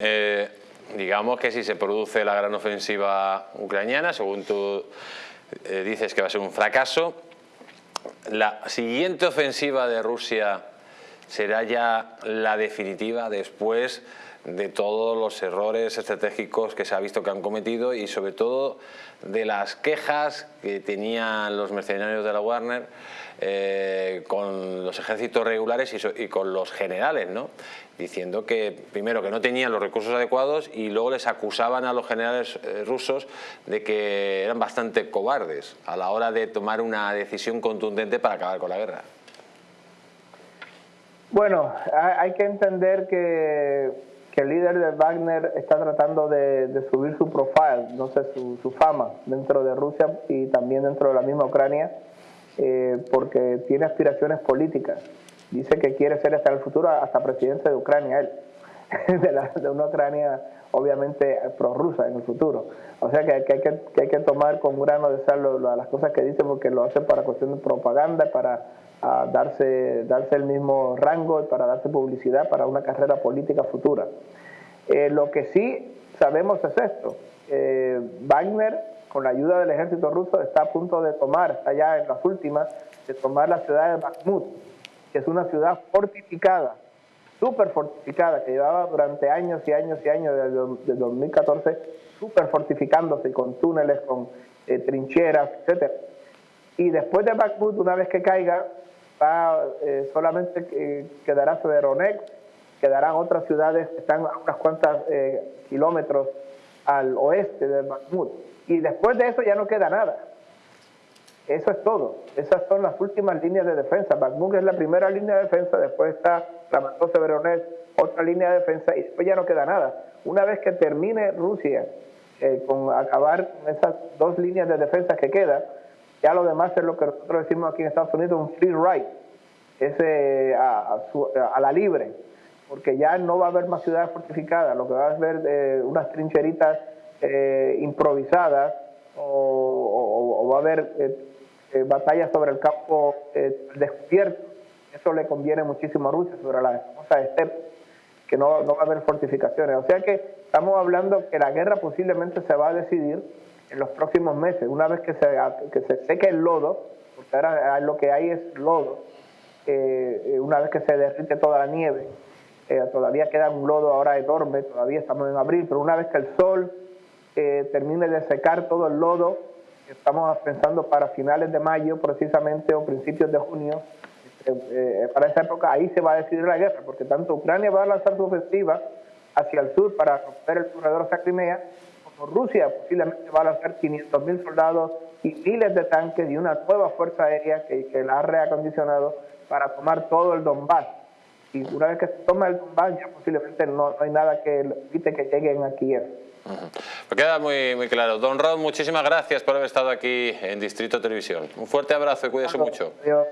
Eh, digamos que si se produce la gran ofensiva ucraniana, según tú eh, dices que va a ser un fracaso, la siguiente ofensiva de Rusia será ya la definitiva después de todos los errores estratégicos que se ha visto que han cometido y sobre todo de las quejas que tenían los mercenarios de la Warner eh, con los ejércitos regulares y, con los generales, ¿no? diciendo que primero que no tenían los recursos adecuados y luego les acusaban a los generales eh, rusos de que eran bastante cobardes a la hora de tomar una decisión contundente para acabar con la guerra. Bueno, hay que entender que el líder de Wagner está tratando de, subir su profile, no sé, su, fama dentro de Rusia y también dentro de la misma Ucrania, eh, porque tiene aspiraciones políticas. Dice que quiere ser hasta el futuro hasta presidente de Ucrania, él, de, una Ucrania obviamente prorrusa en el futuro. O sea que, hay, que, hay que tomar con grano de sal las cosas que dice porque lo hace para cuestión de propaganda, para a darse, darse el mismo rango para darse publicidad para una carrera política futura. Eh, lo que sí sabemos es esto, eh, Wagner con la ayuda del ejército ruso está a punto de tomar, está ya en las últimas, de tomar la ciudad de Bakhmut, que es una ciudad fortificada, súper fortificada, que llevaba durante años y años y años, desde, 2014, súper fortificándose con túneles, con eh, trincheras, etc. Y después de Bakhmut, una vez que caiga, eh, solamente quedará Severonex, quedarán otras ciudades que están a unas cuantas eh, kilómetros al oeste de Bakhmut. Y después de eso ya no queda nada. Eso es todo. Esas son las últimas líneas de defensa. Bakhmut es la primera línea de defensa, después está Ramató Severonex, otra línea de defensa, y después ya no queda nada. Una vez que termine Rusia eh, con acabar esas dos líneas de defensa que quedan, ya lo demás es lo que nosotros decimos aquí en Estados Unidos, un free ride, es a, la libre, porque ya no va a haber más ciudades fortificadas, lo que va a haber eh, unas trincheritas eh, improvisadas o, va a haber eh, batallas sobre el campo descubierto. Eso le conviene muchísimo a Rusia sobre la famosa steppe, que no, va a haber fortificaciones. O sea que estamos hablando que la guerra posiblemente se va a decidir en los próximos meses, una vez que se, que se seque el lodo, porque ahora lo que hay es lodo, eh, eh, una vez que se derrite toda la nieve, eh, todavía queda un lodo ahora enorme, todavía estamos en abril, pero una vez que el sol termine de secar todo el lodo, estamos pensando para finales de mayo precisamente o principios de junio, para esa época ahí se va a decidir la guerra, porque tanto Ucrania va a lanzar su ofensiva hacia el sur para romper el corredor hacia Crimea, Rusia posiblemente va a lanzar 500.000 soldados y miles de tanques y una nueva fuerza aérea que, que la ha reacondicionado para tomar todo el Donbass. Y una vez que se toma el Donbass ya posiblemente no, hay nada que evite que lleguen a Kiev. Me queda muy, muy claro. Don Rod, muchísimas gracias por haber estado aquí en Distrito Televisión. Un fuerte abrazo y cuídese mucho. Adiós.